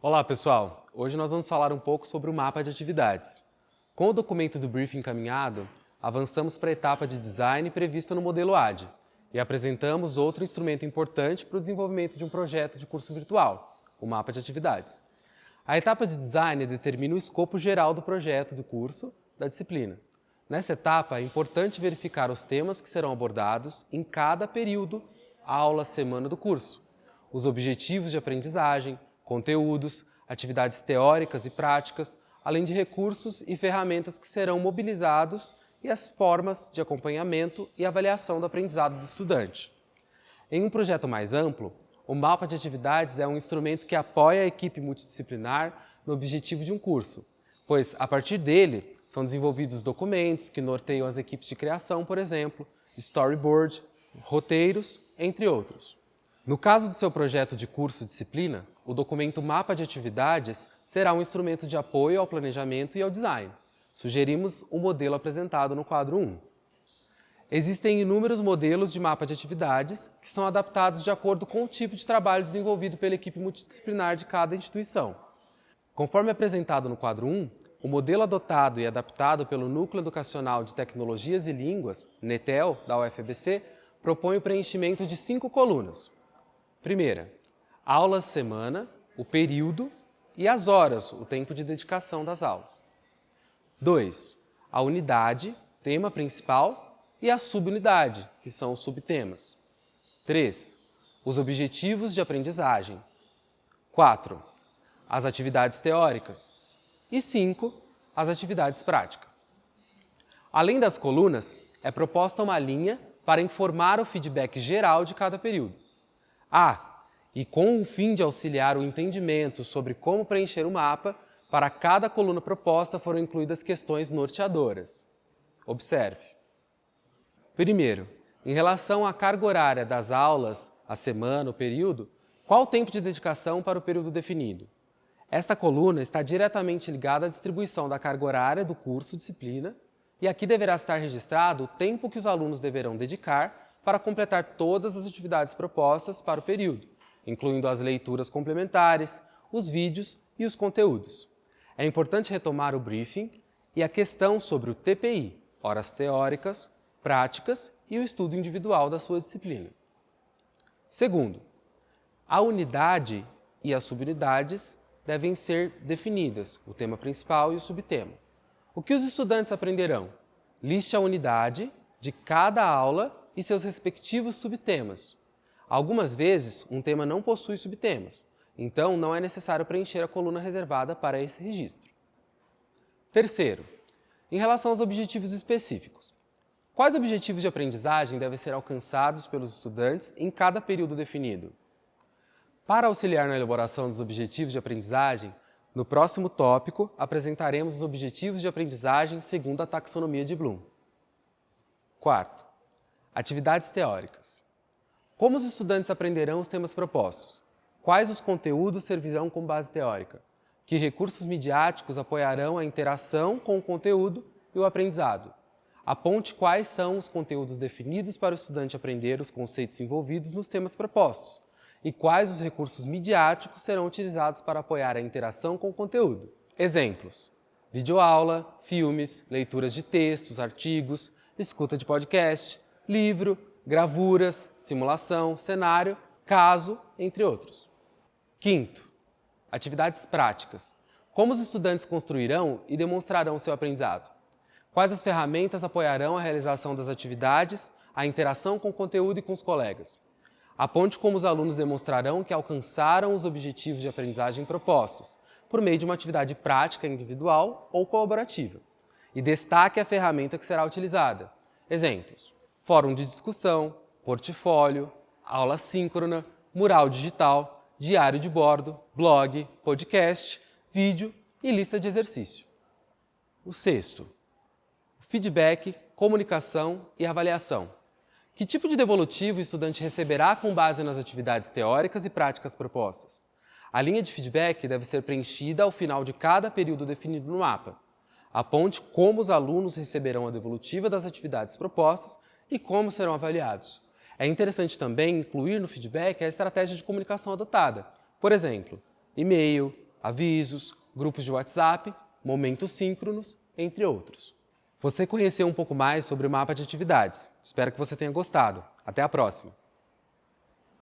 Olá, pessoal! Hoje nós vamos falar um pouco sobre o mapa de atividades. Com o documento do briefing encaminhado, avançamos para a etapa de design prevista no modelo AD e apresentamos outro instrumento importante para o desenvolvimento de um projeto de curso virtual, o mapa de atividades. A etapa de design determina o escopo geral do projeto do curso da disciplina. Nessa etapa, é importante verificar os temas que serão abordados em cada período, aula, semana do curso, os objetivos de aprendizagem, conteúdos, atividades teóricas e práticas, além de recursos e ferramentas que serão mobilizados e as formas de acompanhamento e avaliação do aprendizado do estudante. Em um projeto mais amplo, o mapa de atividades é um instrumento que apoia a equipe multidisciplinar no objetivo de um curso, pois, a partir dele, são desenvolvidos documentos que norteiam as equipes de criação, por exemplo, storyboard, roteiros, entre outros. No caso do seu projeto de curso disciplina, o documento Mapa de Atividades será um instrumento de apoio ao planejamento e ao design. Sugerimos o modelo apresentado no quadro 1. Existem inúmeros modelos de mapa de atividades que são adaptados de acordo com o tipo de trabalho desenvolvido pela equipe multidisciplinar de cada instituição. Conforme apresentado no quadro 1, o modelo adotado e adaptado pelo Núcleo Educacional de Tecnologias e Línguas, NETEL, da UFBC, propõe o preenchimento de cinco colunas. Primeira, aulas semana, o período e as horas, o tempo de dedicação das aulas. 2. A unidade, tema principal e a subunidade, que são os subtemas. 3. Os objetivos de aprendizagem. 4. As atividades teóricas. E 5. As atividades práticas. Além das colunas, é proposta uma linha para informar o feedback geral de cada período. Ah, e com o fim de auxiliar o entendimento sobre como preencher o mapa, para cada coluna proposta foram incluídas questões norteadoras. Observe. Primeiro, em relação à carga horária das aulas, a semana, o período, qual o tempo de dedicação para o período definido? Esta coluna está diretamente ligada à distribuição da carga horária do curso disciplina e aqui deverá estar registrado o tempo que os alunos deverão dedicar para completar todas as atividades propostas para o período, incluindo as leituras complementares, os vídeos e os conteúdos. É importante retomar o briefing e a questão sobre o TPI, horas teóricas, práticas e o estudo individual da sua disciplina. Segundo, a unidade e as subunidades devem ser definidas, o tema principal e o subtema. O que os estudantes aprenderão? Liste a unidade de cada aula e seus respectivos subtemas. Algumas vezes, um tema não possui subtemas, então não é necessário preencher a coluna reservada para esse registro. Terceiro, em relação aos objetivos específicos. Quais objetivos de aprendizagem devem ser alcançados pelos estudantes em cada período definido? Para auxiliar na elaboração dos objetivos de aprendizagem, no próximo tópico apresentaremos os objetivos de aprendizagem segundo a taxonomia de Bloom. Quarto, Atividades teóricas. Como os estudantes aprenderão os temas propostos? Quais os conteúdos servirão como base teórica? Que recursos midiáticos apoiarão a interação com o conteúdo e o aprendizado? Aponte quais são os conteúdos definidos para o estudante aprender os conceitos envolvidos nos temas propostos e quais os recursos midiáticos serão utilizados para apoiar a interação com o conteúdo. Exemplos. Videoaula, filmes, leituras de textos, artigos, escuta de podcast, livro, gravuras, simulação, cenário, caso, entre outros. Quinto, atividades práticas. Como os estudantes construirão e demonstrarão seu aprendizado? Quais as ferramentas apoiarão a realização das atividades, a interação com o conteúdo e com os colegas? Aponte como os alunos demonstrarão que alcançaram os objetivos de aprendizagem propostos, por meio de uma atividade prática individual ou colaborativa. E destaque a ferramenta que será utilizada. Exemplos fórum de discussão, portfólio, aula síncrona, mural digital, diário de bordo, blog, podcast, vídeo e lista de exercício. O sexto, feedback, comunicação e avaliação. Que tipo de devolutivo o estudante receberá com base nas atividades teóricas e práticas propostas? A linha de feedback deve ser preenchida ao final de cada período definido no mapa. Aponte como os alunos receberão a devolutiva das atividades propostas e como serão avaliados. É interessante também incluir no feedback a estratégia de comunicação adotada. Por exemplo, e-mail, avisos, grupos de WhatsApp, momentos síncronos, entre outros. Você conheceu um pouco mais sobre o mapa de atividades. Espero que você tenha gostado. Até a próxima!